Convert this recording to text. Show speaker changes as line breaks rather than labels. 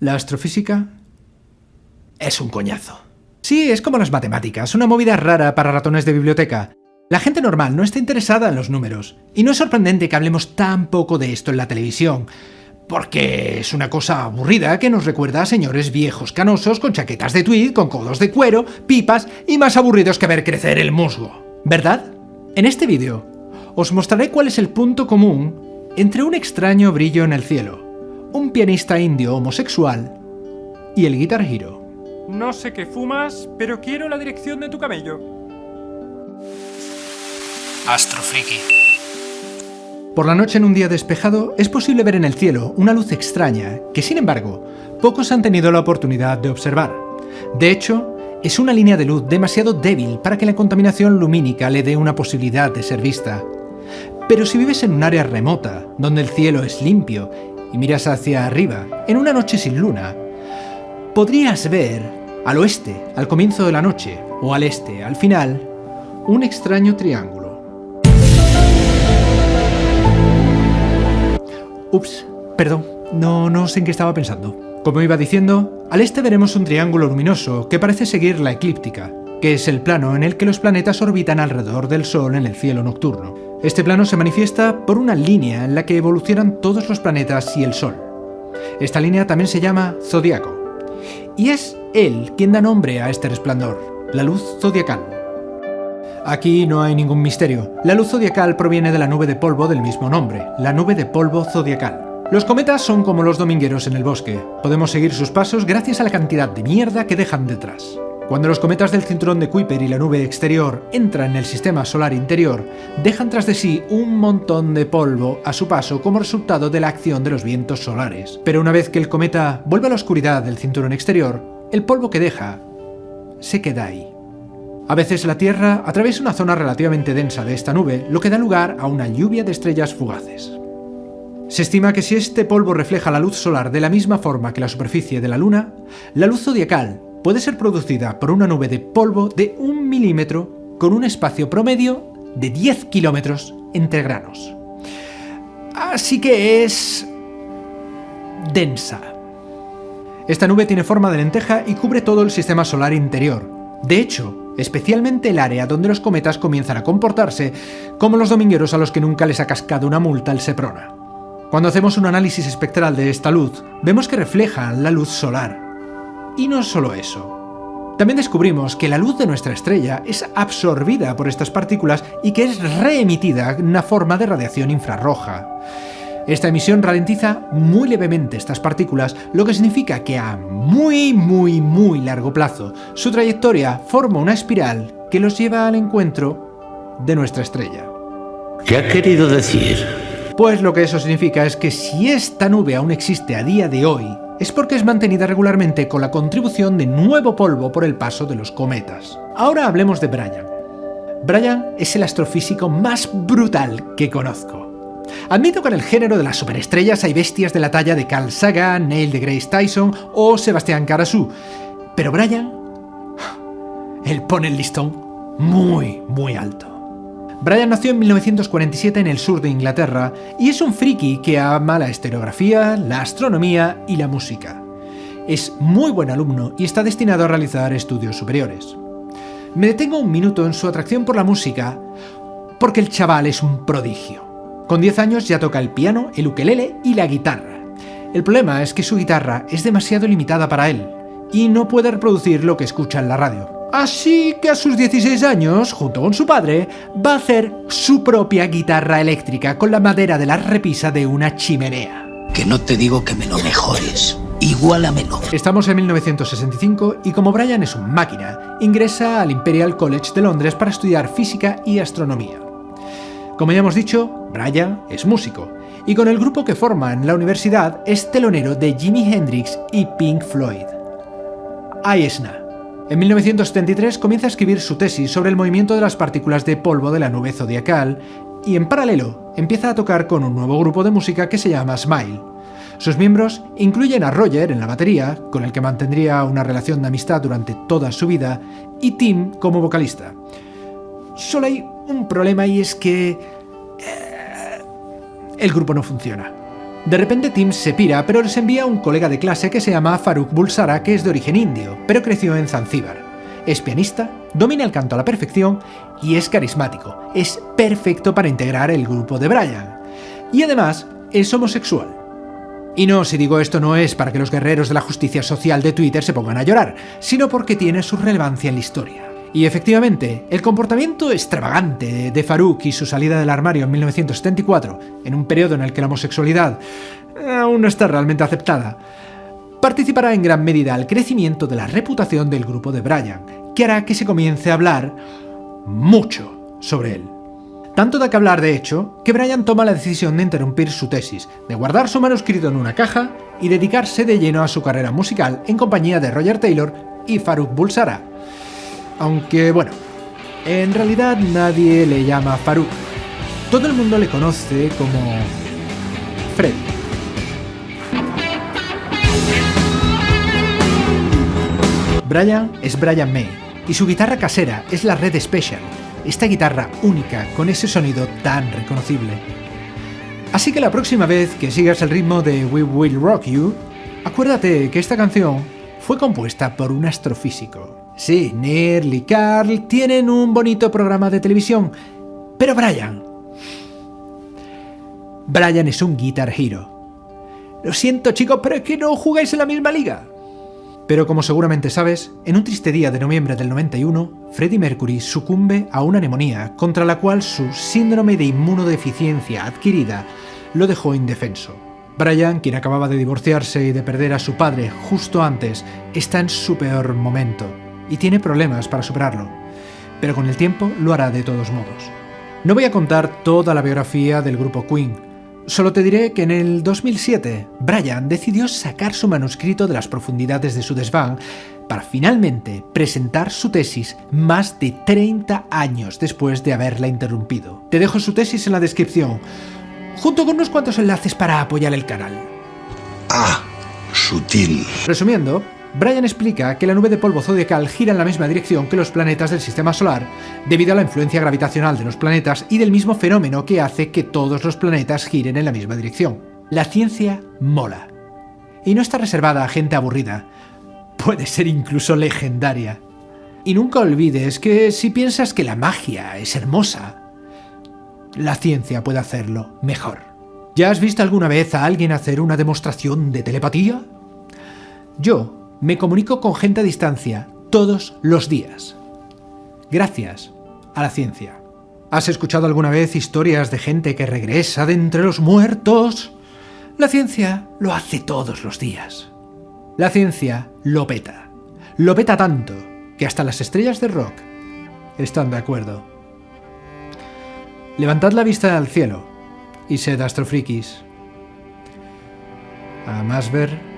La astrofísica es un coñazo. Sí, es como las matemáticas, una movida rara para ratones de biblioteca. La gente normal no está interesada en los números, y no es sorprendente que hablemos tan poco de esto en la televisión, porque es una cosa aburrida que nos recuerda a señores viejos canosos con chaquetas de tweed, con codos de cuero, pipas y más aburridos que ver crecer el musgo. ¿Verdad? En este vídeo os mostraré cuál es el punto común entre un extraño brillo en el cielo, un pianista indio homosexual y el Guitar Hero.
No sé qué fumas, pero quiero la dirección de tu camello.
Astrofriki. Por la noche en un día despejado es posible ver en el cielo una luz extraña que, sin embargo, pocos han tenido la oportunidad de observar. De hecho, es una línea de luz demasiado débil para que la contaminación lumínica le dé una posibilidad de ser vista. Pero si vives en un área remota, donde el cielo es limpio y miras hacia arriba, en una noche sin luna, podrías ver al oeste, al comienzo de la noche, o al este, al final, un extraño triángulo. Ups, perdón, no, no sé en qué estaba pensando. Como iba diciendo, al este veremos un triángulo luminoso que parece seguir la eclíptica, que es el plano en el que los planetas orbitan alrededor del Sol en el cielo nocturno. Este plano se manifiesta por una línea en la que evolucionan todos los planetas y el Sol. Esta línea también se llama zodiaco, y es él quien da nombre a este resplandor, la luz zodiacal. Aquí no hay ningún misterio, la luz zodiacal proviene de la nube de polvo del mismo nombre, la nube de polvo zodiacal. Los cometas son como los domingueros en el bosque, podemos seguir sus pasos gracias a la cantidad de mierda que dejan detrás. Cuando los cometas del cinturón de Kuiper y la nube exterior entran en el sistema solar interior, dejan tras de sí un montón de polvo a su paso como resultado de la acción de los vientos solares. Pero una vez que el cometa vuelve a la oscuridad del cinturón exterior, el polvo que deja se queda ahí. A veces la Tierra atraviesa una zona relativamente densa de esta nube, lo que da lugar a una lluvia de estrellas fugaces. Se estima que si este polvo refleja la luz solar de la misma forma que la superficie de la Luna, la luz zodiacal puede ser producida por una nube de polvo de un milímetro con un espacio promedio de 10 kilómetros entre granos. Así que es... densa. Esta nube tiene forma de lenteja y cubre todo el sistema solar interior. De hecho, especialmente el área donde los cometas comienzan a comportarse como los domingueros a los que nunca les ha cascado una multa el Seprona. Cuando hacemos un análisis espectral de esta luz, vemos que refleja la luz solar, y no solo eso. También descubrimos que la luz de nuestra estrella es absorbida por estas partículas y que es reemitida en una forma de radiación infrarroja. Esta emisión ralentiza muy levemente estas partículas, lo que significa que a muy muy muy largo plazo su trayectoria forma una espiral que los lleva al encuentro de nuestra estrella.
¿Qué ha querido decir?
Pues lo que eso significa es que si esta nube aún existe a día de hoy, es porque es mantenida regularmente con la contribución de nuevo polvo por el paso de los cometas. Ahora hablemos de Brian. Brian es el astrofísico más brutal que conozco. Admito que en el género de las superestrellas hay bestias de la talla de Carl Sagan, Neil deGrasse Tyson o Sebastián Karasú, pero Brian... él pone el listón muy, muy alto. Brian nació en 1947 en el sur de Inglaterra y es un friki que ama la estereografía, la astronomía y la música. Es muy buen alumno y está destinado a realizar estudios superiores. Me detengo un minuto en su atracción por la música porque el chaval es un prodigio. Con 10 años ya toca el piano, el ukelele y la guitarra. El problema es que su guitarra es demasiado limitada para él y no puede reproducir lo que escucha en la radio. Así que a sus 16 años, junto con su padre, va a hacer su propia guitarra eléctrica con la madera de la repisa de una chimenea.
Que no te digo que me lo mejores. Igualamelo.
Estamos en 1965 y como Brian es un máquina, ingresa al Imperial College de Londres para estudiar física y astronomía. Como ya hemos dicho, Brian es músico, y con el grupo que forma en la universidad es telonero de Jimi Hendrix y Pink Floyd. Ahí es nada. En 1973 comienza a escribir su tesis sobre el movimiento de las partículas de polvo de la nube zodiacal y en paralelo empieza a tocar con un nuevo grupo de música que se llama Smile. Sus miembros incluyen a Roger en la batería, con el que mantendría una relación de amistad durante toda su vida, y Tim como vocalista. Solo hay un problema y es que... Eh, el grupo no funciona. De repente Tim se pira, pero les envía un colega de clase que se llama Faruk Bulsara, que es de origen indio, pero creció en Zanzíbar. Es pianista, domina el canto a la perfección y es carismático. Es perfecto para integrar el grupo de Brian. Y además, es homosexual. Y no, si digo esto no es para que los guerreros de la justicia social de Twitter se pongan a llorar, sino porque tiene su relevancia en la historia. Y efectivamente, el comportamiento extravagante de Farouk y su salida del armario en 1974, en un periodo en el que la homosexualidad aún no está realmente aceptada, participará en gran medida al crecimiento de la reputación del grupo de Brian, que hará que se comience a hablar mucho sobre él. Tanto da que hablar, de hecho, que Brian toma la decisión de interrumpir su tesis, de guardar su manuscrito en una caja y dedicarse de lleno a su carrera musical en compañía de Roger Taylor y Farouk Bulsara. Aunque bueno, en realidad nadie le llama Farouk. Todo el mundo le conoce como Fred. Brian es Brian May, y su guitarra casera es la Red Special, esta guitarra única con ese sonido tan reconocible. Así que la próxima vez que sigas el ritmo de We Will Rock You, acuérdate que esta canción fue compuesta por un astrofísico. Sí, Neil y Carl tienen un bonito programa de televisión, pero Brian... Brian es un Guitar Hero. Lo siento chicos, pero es que no jugáis en la misma liga. Pero como seguramente sabes, en un triste día de noviembre del 91, Freddie Mercury sucumbe a una neumonía contra la cual su síndrome de inmunodeficiencia adquirida lo dejó indefenso. Brian, quien acababa de divorciarse y de perder a su padre justo antes, está en su peor momento y tiene problemas para superarlo, pero con el tiempo lo hará de todos modos. No voy a contar toda la biografía del grupo Queen, Solo te diré que en el 2007, Brian decidió sacar su manuscrito de las profundidades de su desván para finalmente presentar su tesis más de 30 años después de haberla interrumpido. Te dejo su tesis en la descripción, junto con unos cuantos enlaces para apoyar el canal.
Ah, sutil.
Resumiendo, Brian explica que la nube de polvo zodiacal gira en la misma dirección que los planetas del sistema solar debido a la influencia gravitacional de los planetas y del mismo fenómeno que hace que todos los planetas giren en la misma dirección. La ciencia mola. Y no está reservada a gente aburrida. Puede ser incluso legendaria. Y nunca olvides que si piensas que la magia es hermosa, la ciencia puede hacerlo mejor. ¿Ya has visto alguna vez a alguien hacer una demostración de telepatía? Yo me comunico con gente a distancia todos los días. Gracias a la ciencia. ¿Has escuchado alguna vez historias de gente que regresa de entre los muertos? La ciencia lo hace todos los días. La ciencia lo peta. Lo peta tanto que hasta las estrellas de rock están de acuerdo. Levantad la vista al cielo y sed astrofrikis. A más ver